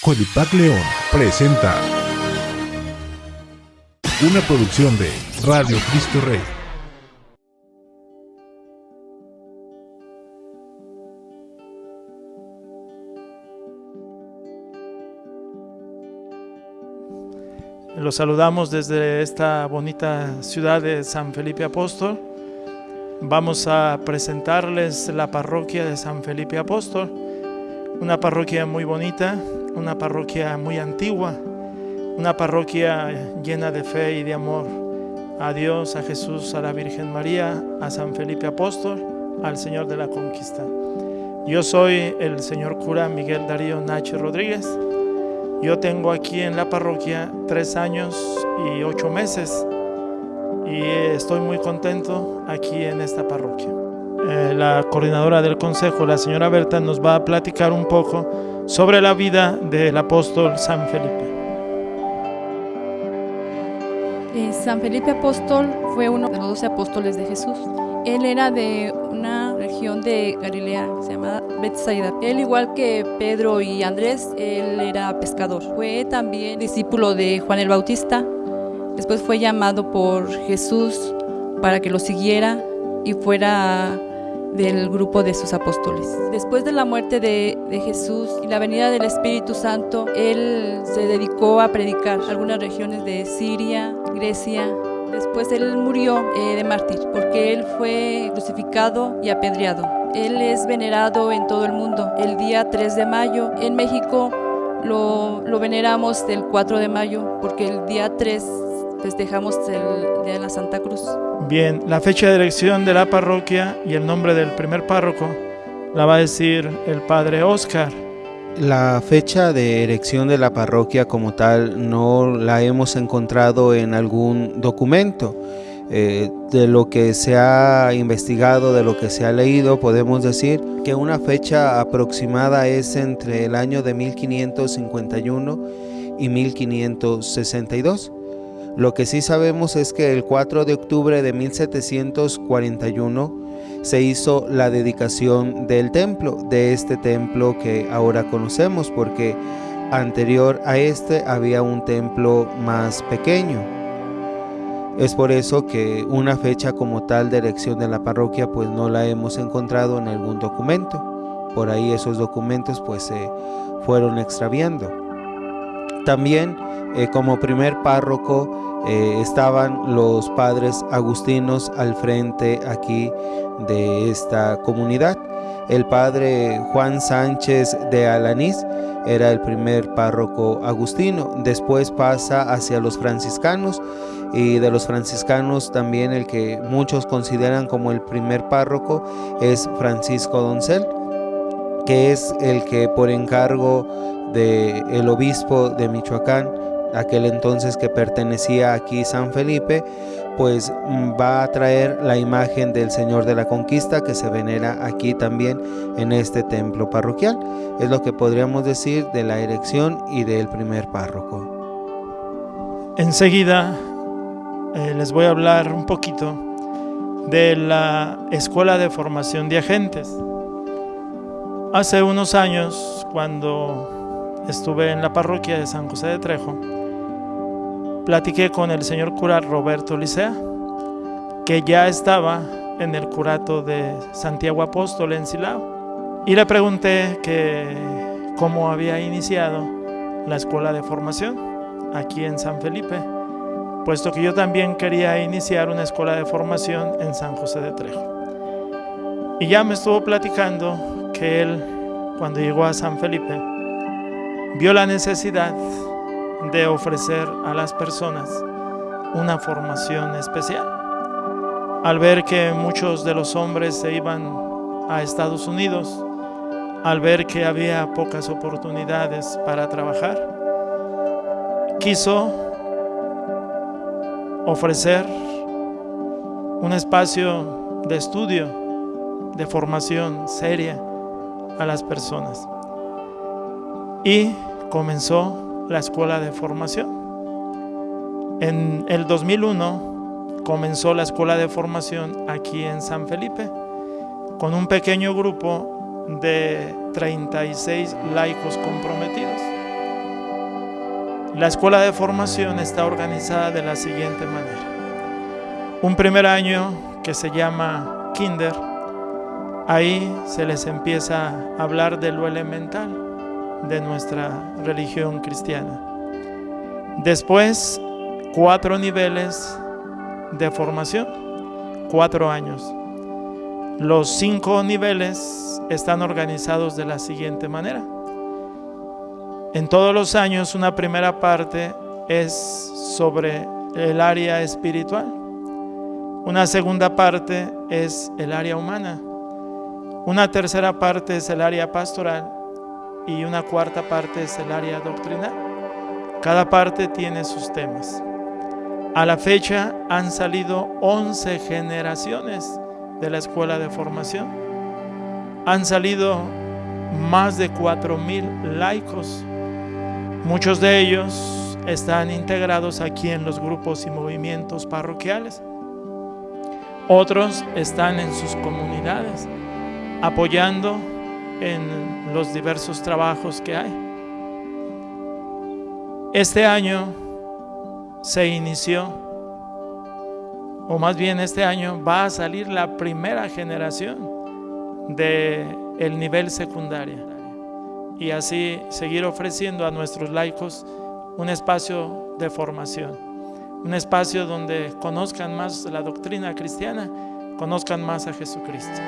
Codipac León presenta una producción de Radio Cristo Rey. Los saludamos desde esta bonita ciudad de San Felipe Apóstol. Vamos a presentarles la parroquia de San Felipe Apóstol, una parroquia muy bonita, una parroquia muy antigua, una parroquia llena de fe y de amor a Dios, a Jesús, a la Virgen María, a San Felipe Apóstol, al Señor de la Conquista. Yo soy el señor cura Miguel Darío Nacho Rodríguez. Yo tengo aquí en la parroquia tres años y ocho meses y estoy muy contento aquí en esta parroquia. Eh, la coordinadora del consejo, la señora Berta, nos va a platicar un poco sobre la vida del apóstol San Felipe. Eh, San Felipe Apóstol fue uno de los doce apóstoles de Jesús. Él era de una región de Galilea, se llama Bethsaida. Él, igual que Pedro y Andrés, él era pescador. Fue también discípulo de Juan el Bautista, Después fue llamado por Jesús para que lo siguiera y fuera del grupo de sus apóstoles. Después de la muerte de, Jesús y la venida del Espíritu Santo, él se dedicó a predicar algunas regiones de Siria, Grecia. Después él murió eh, de mártir porque él fue crucificado y apedreado. Él es venerado en todo el mundo. El día 3 de mayo en México lo, veneramos el 4 de mayo porque el día 3 festejamos el Día de la Santa Cruz. Bien, la fecha de elección de la parroquia y el nombre del primer párroco la va a decir el padre Oscar. La fecha de elección de la parroquia como tal no la hemos encontrado en algún documento. Eh, de lo que se ha investigado, de lo que se ha leído, podemos decir que una fecha aproximada es entre el año de 1551 y 1562. Lo que sí sabemos es que el 4 de octubre de 1741 se hizo la dedicación del templo, de este templo que ahora conocemos, porque anterior a este había un templo más pequeño. Es por eso que una fecha como tal de elección de la parroquia pues no la hemos encontrado en algún documento. Por ahí esos documentos pues se fueron extraviando. También eh, como primer párroco eh, estaban los padres agustinos al frente aquí de esta comunidad. El padre Juan Sánchez de Alanís era el primer párroco agustino, después pasa hacia los franciscanos y de los franciscanos también el que muchos consideran como el primer párroco es Francisco Doncel, que es el que por encargo del el obispo de Michoacán aquel entonces que pertenecía aquí San Felipe, pues mm, va a traer la imagen del Señor de la Conquista que se venera aquí también en este templo parroquial. Es lo que podríamos decir de la erección y del primer párroco. Enseguida eh, les voy a hablar un poquito de la Escuela de Formación de Agentes. Hace unos años, cuando estuve en la parroquia de San José de Trejo, platiqué con el señor cura Roberto Licea, que ya estaba en el curato de Santiago Apóstol en Silao, y le pregunté que cómo había iniciado la escuela de formación aquí en San Felipe, puesto que yo también quería iniciar una escuela de formación en San José de Trejo. Y ya me estuvo platicando que él, cuando llegó a San Felipe, vio la necesidad de ofrecer a las personas una formación especial. Al ver que muchos de los hombres se iban a Estados Unidos, al ver que había pocas oportunidades para trabajar, quiso ofrecer un espacio de estudio, de formación seria a las personas. Y comenzó la escuela de formación. En el 2001 comenzó la escuela de formación aquí en San Felipe con un pequeño grupo de 36 laicos comprometidos. La escuela de formación está organizada de la siguiente manera. Un primer año que se llama Kinder, ahí se les empieza a hablar de lo elemental de nuestra religión cristiana. Después, cuatro niveles de formación, cuatro años. Los cinco niveles están organizados de la siguiente manera. En todos los años una primera parte es sobre el área espiritual. Una segunda parte es el área humana. Una tercera parte es el área pastoral y una cuarta parte es el área doctrinal. Cada parte tiene sus temas. A la fecha han salido 11 generaciones de la escuela de formación. Han salido más de 4.000 laicos Muchos de ellos están integrados aquí en los grupos y movimientos parroquiales. Otros están en sus comunidades, apoyando en los diversos trabajos que hay. Este año se inició, o más bien este año va a salir la primera generación de el nivel secundario y así seguir ofreciendo a nuestros laicos un espacio de formación, un espacio donde conozcan más la doctrina cristiana, conozcan más a Jesucristo.